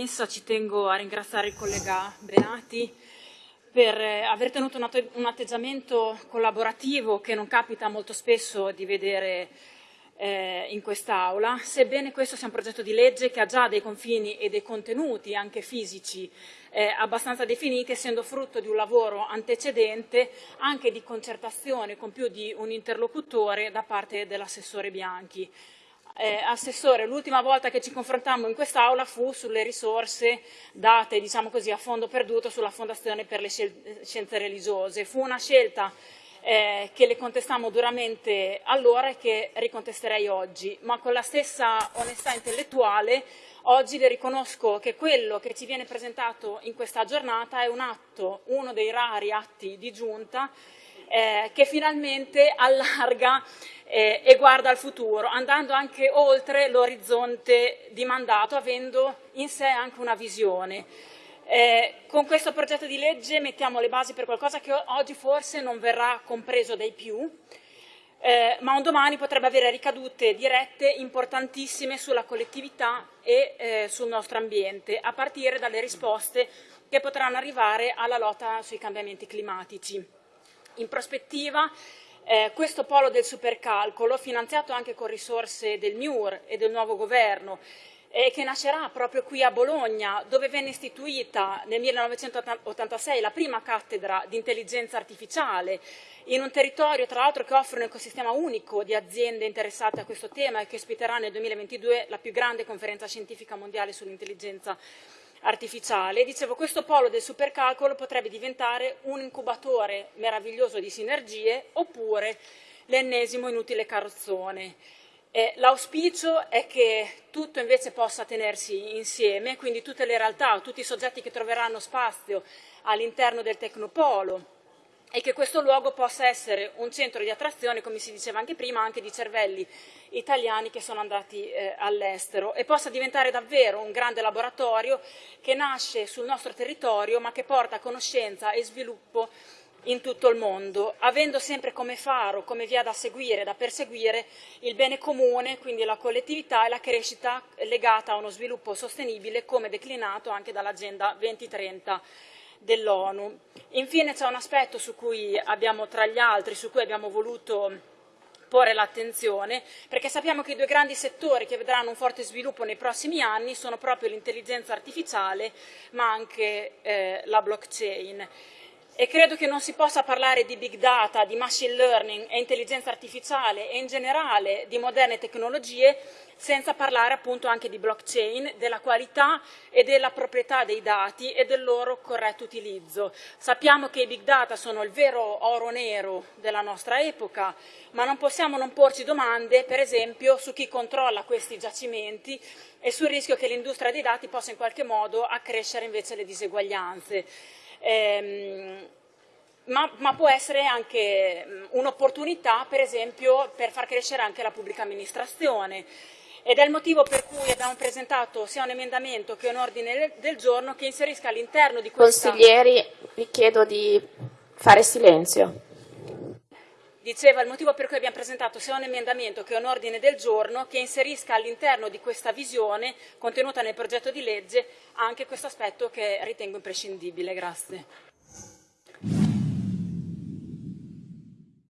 premessa ci tengo a ringraziare il collega Benati per eh, aver tenuto un atteggiamento collaborativo che non capita molto spesso di vedere eh, in quest'Aula, sebbene questo sia un progetto di legge che ha già dei confini e dei contenuti anche fisici eh, abbastanza definiti, essendo frutto di un lavoro antecedente anche di concertazione con più di un interlocutore da parte dell'assessore Bianchi. Eh, Assessore, l'ultima volta che ci confrontammo in quest'Aula fu sulle risorse date diciamo così, a fondo perduto sulla Fondazione per le Scienze Religiose. Fu una scelta eh, che le contestammo duramente allora e che ricontesterei oggi, ma con la stessa onestà intellettuale oggi le riconosco che quello che ci viene presentato in questa giornata è un atto, uno dei rari atti di giunta eh, che finalmente allarga eh, e guarda al futuro, andando anche oltre l'orizzonte di mandato, avendo in sé anche una visione. Eh, con questo progetto di legge mettiamo le basi per qualcosa che oggi forse non verrà compreso dai più, eh, ma un domani potrebbe avere ricadute dirette importantissime sulla collettività e eh, sul nostro ambiente, a partire dalle risposte che potranno arrivare alla lotta sui cambiamenti climatici. In prospettiva, eh, questo polo del supercalcolo, finanziato anche con risorse del MIUR e del nuovo governo, eh, che nascerà proprio qui a Bologna, dove venne istituita nel 1986 la prima cattedra di intelligenza artificiale, in un territorio tra l'altro che offre un ecosistema unico di aziende interessate a questo tema e che ospiterà nel 2022 la più grande conferenza scientifica mondiale sull'intelligenza artificiale. Dicevo, questo polo del supercalcolo potrebbe diventare un incubatore meraviglioso di sinergie oppure l'ennesimo inutile carrozzone. Eh, l'auspicio è che tutto invece possa tenersi insieme, quindi tutte le realtà, tutti i soggetti che troveranno spazio all'interno del Tecnopolo e che questo luogo possa essere un centro di attrazione, come si diceva anche prima, anche di cervelli italiani che sono andati eh, all'estero e possa diventare davvero un grande laboratorio che nasce sul nostro territorio ma che porta conoscenza e sviluppo in tutto il mondo, avendo sempre come faro, come via da seguire, da perseguire il bene comune, quindi la collettività e la crescita legata a uno sviluppo sostenibile come declinato anche dall'Agenda 2030 dell'ONU. Infine c'è un aspetto su cui abbiamo, tra gli altri, su cui abbiamo voluto porre l'attenzione, perché sappiamo che i due grandi settori che vedranno un forte sviluppo nei prossimi anni sono proprio l'intelligenza artificiale, ma anche eh, la blockchain e credo che non si possa parlare di big data, di machine learning e intelligenza artificiale e in generale di moderne tecnologie senza parlare appunto anche di blockchain, della qualità e della proprietà dei dati e del loro corretto utilizzo. Sappiamo che i big data sono il vero oro nero della nostra epoca, ma non possiamo non porci domande, per esempio, su chi controlla questi giacimenti e sul rischio che l'industria dei dati possa in qualche modo accrescere invece le diseguaglianze ehm, ma, ma, può essere anche mm, un'opportunità, per esempio, per far crescere anche la pubblica amministrazione. Ed è il motivo per cui abbiamo presentato sia un emendamento che un ordine del giorno che inserisca all'interno di questa... Consiglieri, vi chiedo di fare silenzio. Diceva il motivo per cui abbiamo presentato sia un emendamento che un ordine del giorno che inserisca all'interno di questa visione contenuta nel progetto di legge anche questo aspetto che ritengo imprescindibile. Grazie.